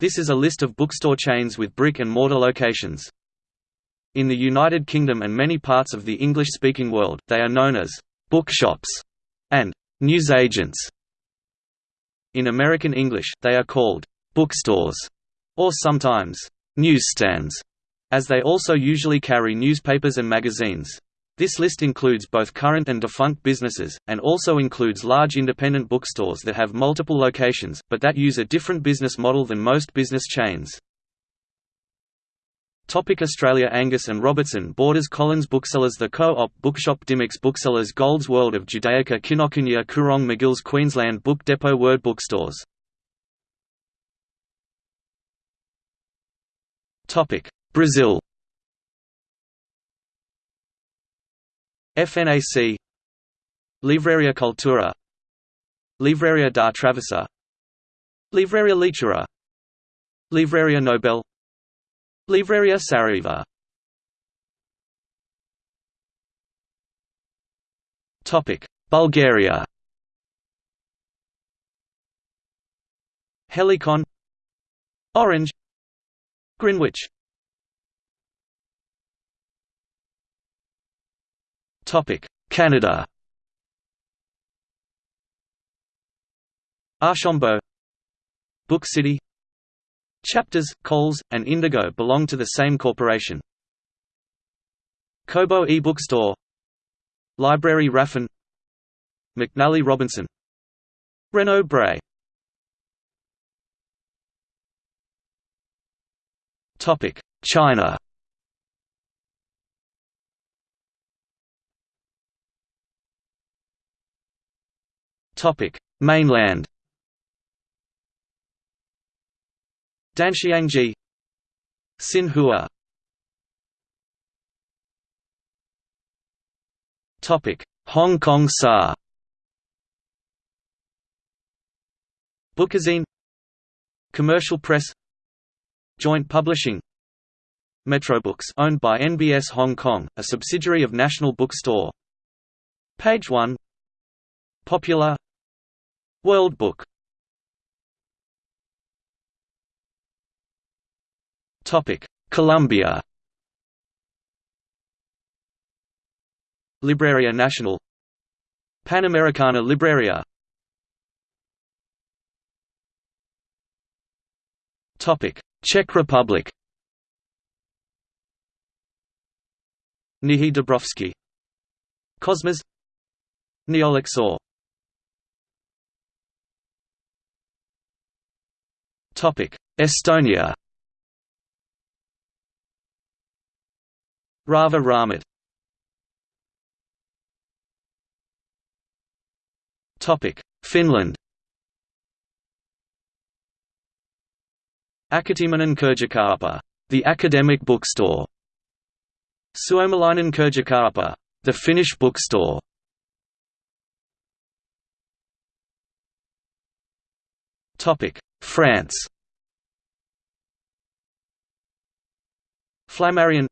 This is a list of bookstore chains with brick-and-mortar locations. In the United Kingdom and many parts of the English-speaking world, they are known as «bookshops» and «newsagents». In American English, they are called «bookstores» or sometimes «newsstands», as they also usually carry newspapers and magazines. This list includes both current and defunct businesses, and also includes large independent bookstores that have multiple locations, but that use a different business model than most business chains. Topic Australia Angus and Robertson Borders Collins Booksellers The Co-op Bookshop Dymocks Booksellers Gold's World of Judaica Kinokuniya Koorong McGill's Queensland Book Depot Word Bookstores Brazil FNAC Livraria Cultura. Livraria da Travessa. Livraria Leitura Livraria Nobel. Livraria Saraiva Bulgaria. Helicon. Orange. Greenwich Canada. Archambault Book City. Chapters, Coles, and Indigo belong to the same corporation. Kobo e-bookstore. Librairie Raffin. McNally Robinson. Renaud Bray. China Topic: Mainland. Danxiangji, Xinhua. Topic: Hong Kong SAR. Bookazine Commercial Press Joint Publishing Metrobooks owned by NBS Hong Kong, a subsidiary of National Bookstore Page 1 Popular World Book. Topic: Colombia. Libreria Nacional Panamericana Libreria. Topic: Czech Republic. Knihy Dobrovský Kosmas Neoluxor Estonia Rahva Raamat Finland Akateeminen Kirjakauppa, the academic bookstore. Suomalainen Kirjakauppa, the Finnish bookstore. Topic: France. Flammarion.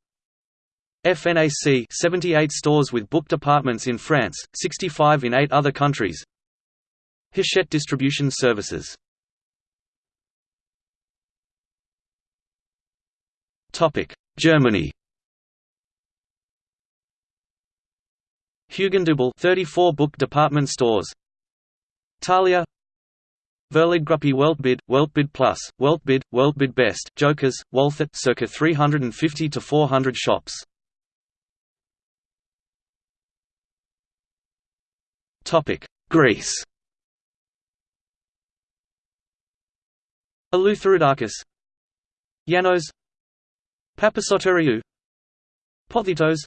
FNAC 78 stores with book departments in France, 65 in 8 other countries. Hachette Distribution Services. Germany. Hugendubel 34 book department stores. Thalia Verlagsgruppe Weltbild, Weltbild Plus, Weltbild, Weltbild Best, Jokers, Walthet circa 350 to 400 shops. Topic: Greece. Eleftheroudakis Yanos Papasotiriou. Pothitos.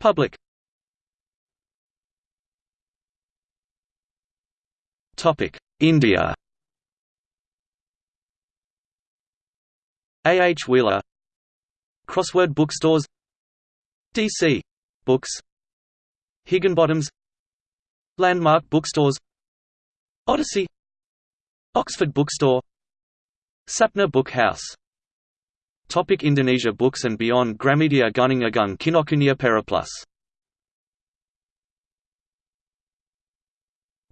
Public India. A. H. Wheeler. Crossword bookstores. D.C. Books. Higginbothams. Landmark bookstores. Odyssey. Oxford Bookstore. Sapna Book House. Topic Indonesia Books and Beyond Gramedia Gunung Agung Kinokuniya Periplus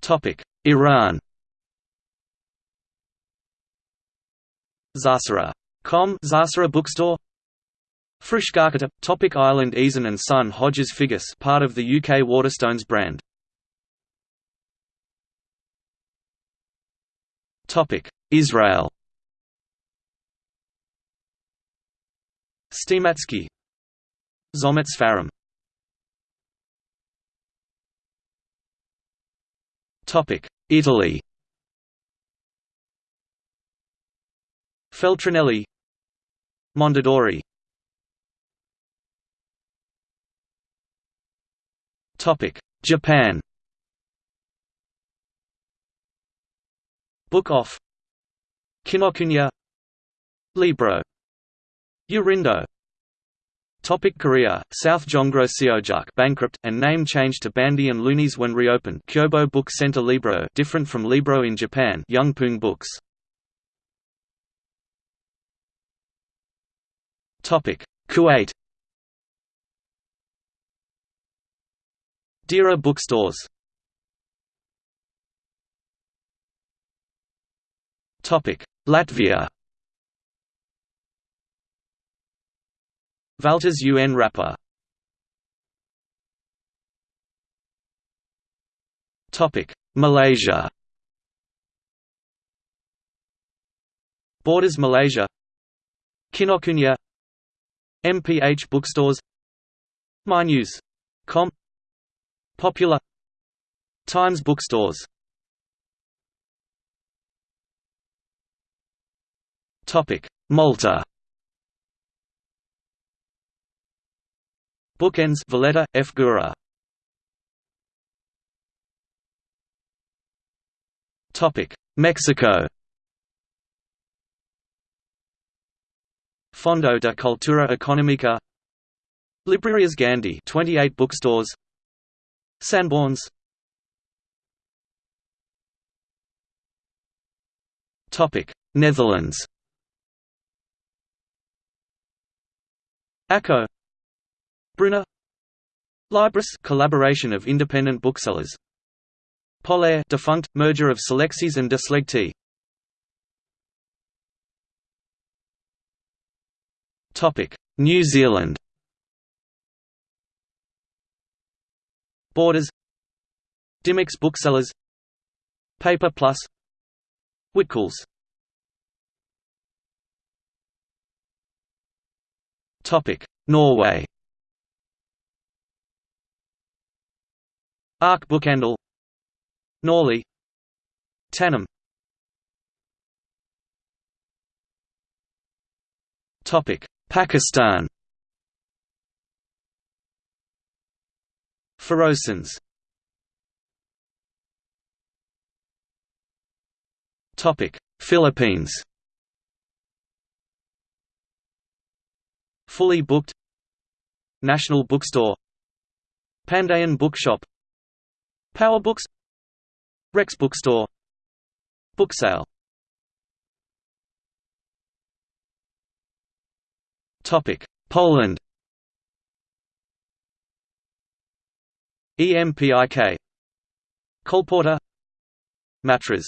Topic Iran. Zasara. Com Zasara Bookstore. Frischgarkata – Topic Island Eason and Son Hodges Figgis part of the UK Waterstones brand. Topic. Israel. Steimatzky Zometz Farim Italy. Feltrinelli. Mondadori. Topic Japan. Book off Kinokuniya. Libro. Yurindo Topic Korea, South Jongro Seojuk bankrupt, and name changed to Bandi and Loonies when reopened. Kyobo Book Center Libro different from Libro in Japan Youngpoong Books. Topic Kuwait. Dira bookstores. Topic Latvia Valters UN Rapper. Malaysia. Borders Malaysia. Kinokuniya MPH bookstores. MyNews.com Popular. Times bookstores. Topic Malta Bookends Valletta, F. Gura. Topic: Mexico. Fondo de Cultura Económica. Librarias Gandhi 28 bookstores. Sanborns Topic. Netherlands. ACO Brunner. Libris collaboration of independent booksellers. Polaire defunct merger of Selexyz and De Slegte Topic. New Zealand. Borders. Dymocks Booksellers. Paper Plus. Whitcoulls Topic. Norway Ark Bokhandel Norli. Tanum Topic. Pakistan. Ferozsons Topic. Philippines. Fully booked. National Bookstore. Pandayan Bookshop Powerbooks Rex Bookstore Booksale Topic Poland. EMPIK Kolporter Matras.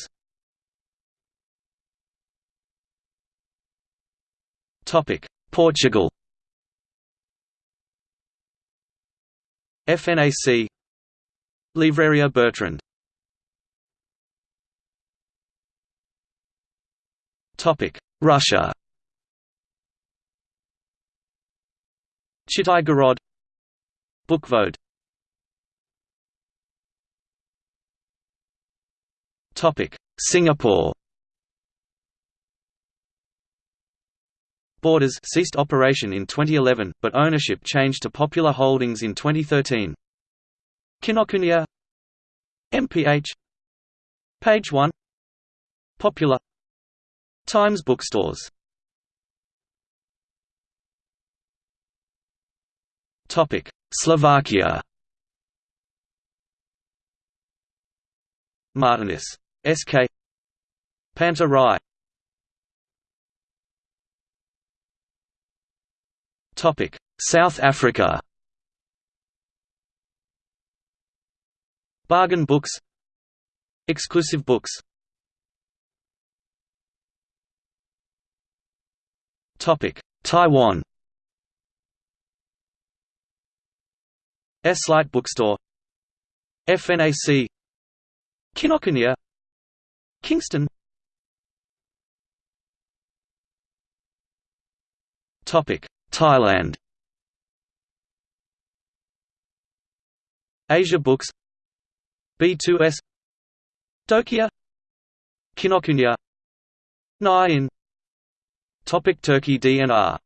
Topic Portugal. FNAC Livraria Bertrand. Russia. Chitai Bukvoed Singapore. Borders ceased operation in 2011, but ownership changed to Popular Holdings in 2013. Kinokuniya. MPH Page 1 Popular. Times bookstores. Topic. Slovakia. Martinus SK Panta Rhei Topic. South Africa Bargain books. Exclusive books. Topic. Taiwan. Eslite Bookstore. FNAC Kinokuniya. Kingstone. Topic. Thailand. Asia Books B2S Dokia Kinokuniya Nine Topic Turkey DNR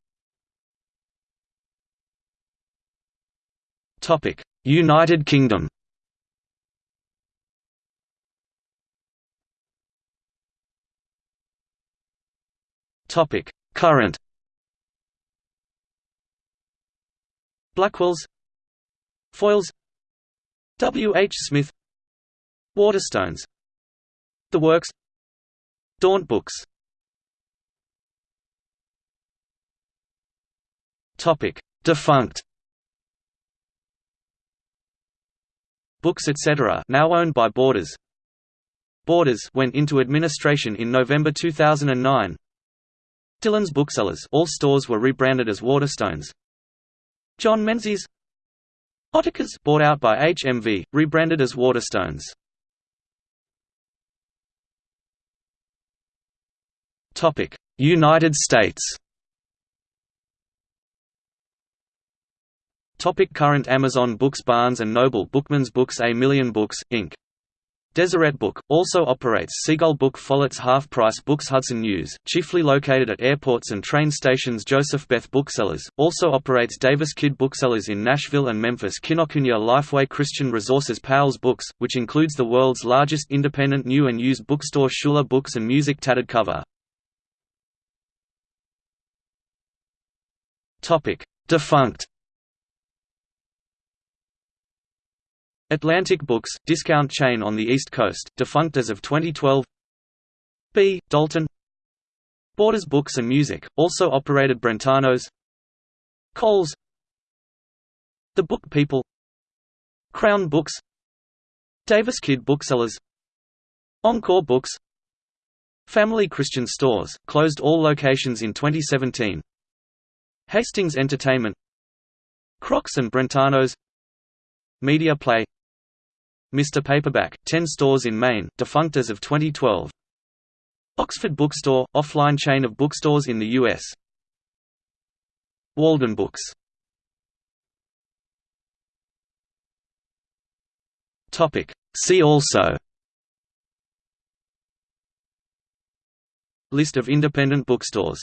Topic United Kingdom Topic Current Blackwells Foyles W. H. Smith Waterstones. The Works. Daunt Books. Defunct. Books etc. now owned by Borders. Borders went into administration in November 2009 Dillon's Booksellers all stores were rebranded as Waterstones. John Menzies. Ottakar's bought out by HMV, rebranded as Waterstones. United States. Topic current Amazon Books Barnes & Noble Bookman's Books A Million Books, Inc. Deseret Book, also operates Seagull Book Follett's Half Price Books Hudson News, chiefly located at airports and train stations Joseph Beth Booksellers, also operates Davis Kidd Booksellers in Nashville and Memphis Kinokuniya Lifeway Christian Resources Powell's Books, which includes the world's largest independent new and used bookstore Schuler Books and Music Tattered Cover. Defunct. Atlantic Books, discount chain on the East Coast, defunct as of 2012 B. Dalton. Borders Books and Music, also operated Brentanos. Coles. The Book People. Crown Books. Davis Kidd Booksellers. Encore Books. Family Christian Stores, closed all locations in 2017 Hastings Entertainment Kroch's and Brentanos Media Play Mr. Paperback, 10 stores in Maine, defunct as of 2012. Oxford Bookstore, offline chain of bookstores in the U.S. Walden Books See also List of independent bookstores